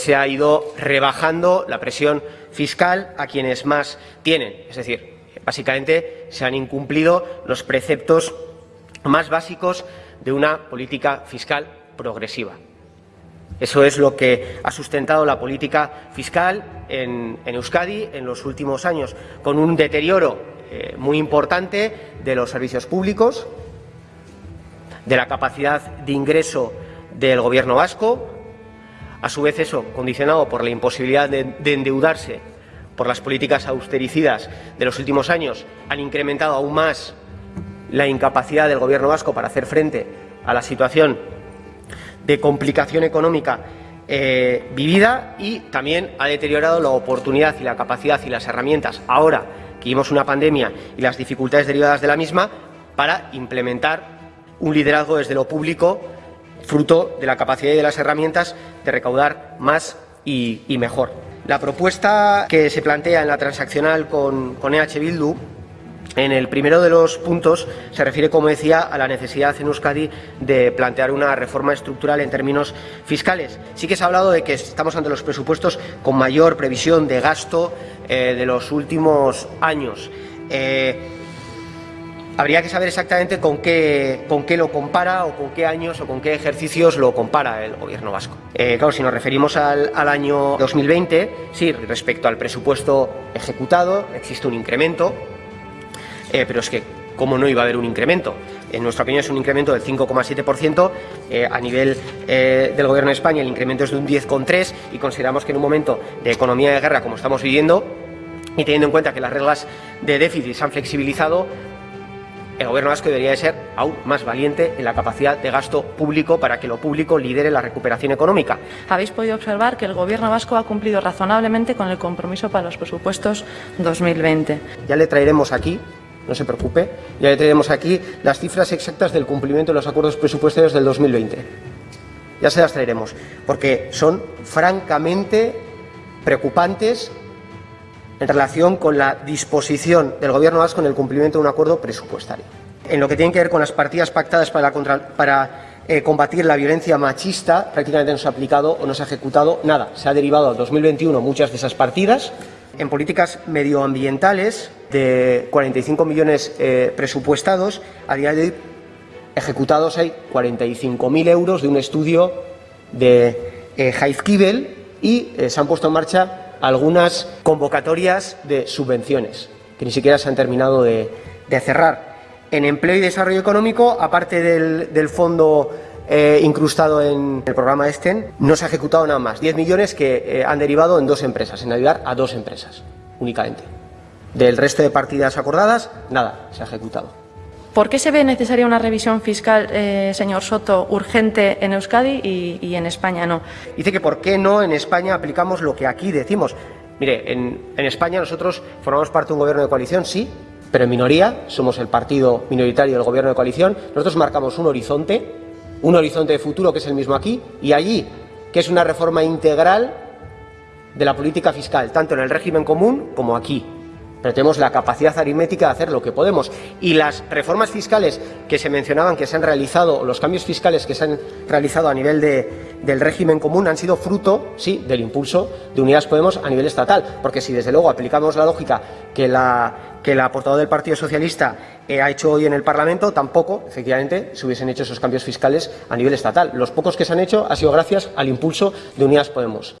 Se ha ido rebajando la presión fiscal a quienes más tienen, es decir, básicamente se han incumplido los preceptos más básicos de una política fiscal progresiva. Eso es lo que ha sustentado la política fiscal en, Euskadi en los últimos años, con un deterioro eh, muy importante de los servicios públicos, de la capacidad de ingreso del Gobierno vasco, a su vez eso condicionado por la imposibilidad de, de endeudarse por las políticas austericidas de los últimos años, han incrementado aún más la incapacidad del Gobierno vasco para hacer frente a la situación de complicación económica eh, vivida y también ha deteriorado la oportunidad y la capacidad y las herramientas, ahora que vimos una pandemia y las dificultades derivadas de la misma, para implementar un liderazgo desde lo público, fruto de la capacidad y de las herramientas de recaudar más y, mejor. La propuesta que se plantea en la transaccional con, con EH Bildu en el primero de los puntos se refiere, como decía, a la necesidad en Euskadi de plantear una reforma estructural en términos fiscales. Sí que se ha hablado de que estamos ante los presupuestos con mayor previsión de gasto eh, de los últimos años. Eh, habría que saber exactamente con qué, con qué lo compara o con qué años o con qué ejercicios lo compara el Gobierno vasco. Eh, claro, si nos referimos al, al año 2020, sí, respecto al presupuesto ejecutado existe un incremento eh, pero es que, ¿cómo no iba a haber un incremento? En nuestra opinión es un incremento del 5,7%, eh, a nivel del Gobierno de España el incremento es de un 10,3% y consideramos que en un momento de economía de guerra como estamos viviendo y teniendo en cuenta que las reglas de déficit se han flexibilizado, el Gobierno vasco debería de ser aún más valiente en la capacidad de gasto público para que lo público lidere la recuperación económica. Habéis podido observar que el Gobierno vasco ha cumplido razonablemente con el compromiso para los presupuestos 2020. Ya le traeremos aquí no se preocupe. Ya le traeremos aquí las cifras exactas del cumplimiento de los acuerdos presupuestarios del 2020. Ya se las traeremos, porque son francamente preocupantes en relación con la disposición del Gobierno vasco en el cumplimiento de un acuerdo presupuestario. En lo que tiene que ver con las partidas pactadas para, eh, combatir la violencia machista, prácticamente no se ha aplicado o no se ha ejecutado nada. Se ha derivado al 2021 muchas de esas partidas en políticas medioambientales, de 45 millones eh, presupuestados, a día de hoy ejecutados hay 45.000 euros de un estudio de eh, y eh, se han puesto en marcha algunas convocatorias de subvenciones que ni siquiera se han terminado de, cerrar. En empleo y desarrollo económico, aparte del, del fondo eh, incrustado en el programa ESTEN, no se ha ejecutado nada más. 10 millones que eh, han derivado en dos empresas, en ayudar a dos empresas únicamente. Del resto de partidas acordadas, nada se ha ejecutado. ¿Por qué se ve necesaria una revisión fiscal, eh, señor Soto, urgente en Euskadi y, en España no? Dice que por qué no en España aplicamos lo que aquí decimos. Mire, en, en España nosotros formamos parte de un gobierno de coalición, sí, pero en minoría, somos el partido minoritario del gobierno de coalición. Nosotros marcamos un horizonte un horizonte de futuro que es el mismo aquí y allí, que es una reforma integral de la política fiscal, tanto en el régimen común como aquí. Pero tenemos la capacidad aritmética de hacer lo que podemos. Y las reformas fiscales que se mencionaban que se han realizado, los cambios fiscales que se han realizado a nivel de, del régimen común han sido fruto, sí, del impulso de Unidas Podemos a nivel estatal. Porque si desde luego aplicamos la lógica que la que la del Partido Socialista eh, ha hecho hoy en el Parlamento, tampoco, efectivamente, se hubiesen hecho esos cambios fiscales a nivel estatal. Los pocos que se han hecho ha sido gracias al impulso de Unidas Podemos.